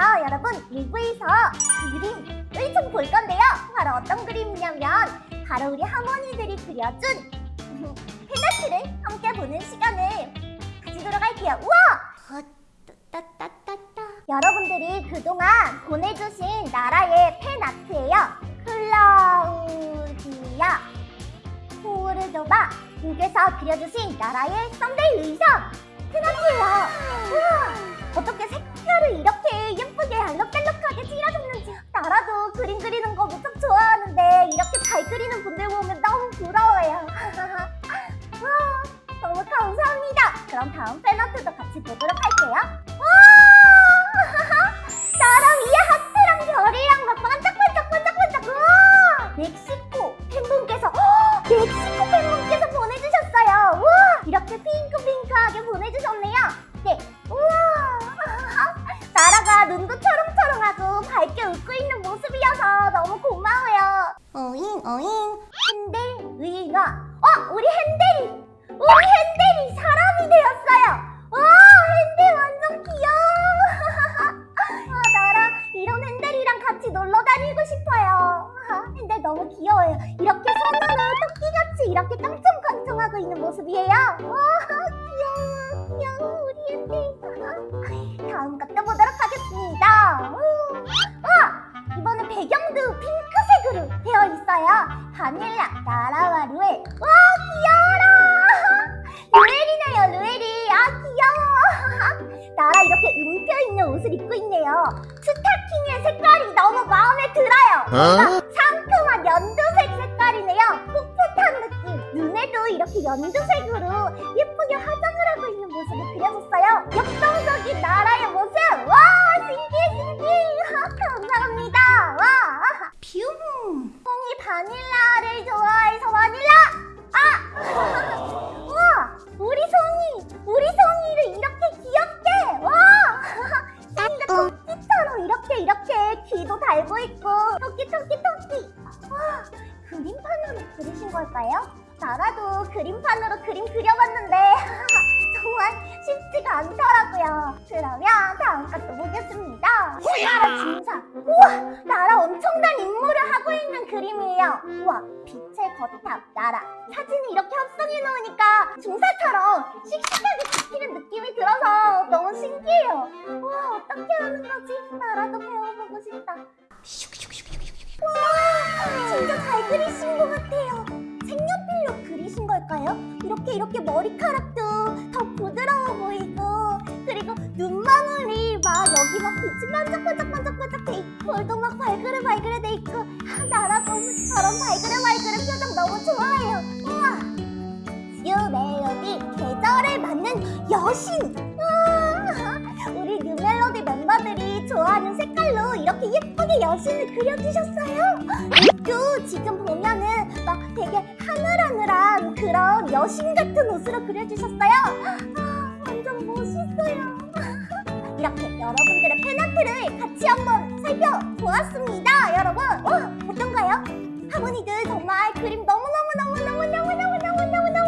여러분 1부에서 그림을 좀볼 건데요 바로 어떤 그림이냐면 바로 우리 할머니들이 그려준 페나트를 함께 보는 시간을 가지도록 할게요 우와! 따따따따. 여러분들이 그동안 보내주신 나라의 팬아트예요 클라우디아 포르도바 님께서 그려주신 나라의 썸데이 의상 팬아트예요 우와! 어떻게 색깔을 이렇게 알록달록하게 칠하셨는지 나라도 그림 그리는 거 무척 좋아하는데 이렇게 잘 그리는 분들 보면 너무 부러워요 와, 너무 감사합니다 그럼 다음 팬아트도 같이 보도록 할게요 와! 나라 위에 하트랑 별이랑 막 반짝반짝 반짝반짝 우와! 멕시코 팬분께서 헉! 멕시코 팬분께서 보내주셨어요 우와! 이렇게 핑크핑크하게 보내주셨네요 어잉. 어잉 핸델 의인화 어 우리 핸델이 우리 핸델이 사람이 되었어요. 와 핸델 완전 귀여워. 아 나라 이런 핸델이랑 같이 놀러 다니고 싶어요. 아, 핸델 너무 귀여워요. 이렇게 손으로 토끼같이 이렇게 깡총깡총하고 있는 모습이에요. 와 귀여워 있어요 바닐라 나라와 루엘. 와 귀여워라! 루엘이네요 루엘이. 아 귀여워. 나라 이렇게 음표 있는 옷을 입고 있네요. 스타킹의 색깔이 너무 마음에 들어요. 뭔가 상큼한 연두색 색깔이네요. 풋풋한 느낌. 눈에도 이렇게 연두색으로 예쁘게 화장을 하고 있는 모습이 그려졌어요 걸까요? 나라도 그림판으로 그림 그려봤는데 정말 쉽지가 않더라고요. 그러면 다음 것도 보겠습니다. 나라! 중사 우와 나라 엄청난 임무를 하고 있는 그림이에요. 우와 빛의 거탑 나라. 사진을 이렇게 합성해 놓으니까 중사처럼 씩씩하게 찍히는 느낌이 들어서 너무 신기해요. 우와 어떻게 하는 거지? 나라도 배워보고 싶다. 와 진짜 잘 그리신 것 같아요 걸까요? 이렇게 이렇게 머리카락도 더 부드러워 보이고 그리고 눈망울이 막 여기 막 빛이 반짝반짝반짝반짝 돼 있고 볼도 막 발그레 발그레 돼 있고 아, 나라도 저런 발그레 발그레 표정 너무 좋아해요. 우와! 뉴멜로디 계절에 맞는 여신! 와, 우리 뉴멜로디 멤버들이 좋아하는 색깔로 이렇게 예쁘게 여신을 그려주셨어요. 또 지금 보면은 막 되게 하늘하늘한 그런 여신 같은 옷으로 그려주셨어요. 아, 완전 멋있어요. 이렇게 여러분들의 팬아트를 같이 한번 살펴보았습니다 여러분. 어, 어떤가요? 하모니들 정말 그림 너무너무너무너무너무너무너무너무 잘 그리네요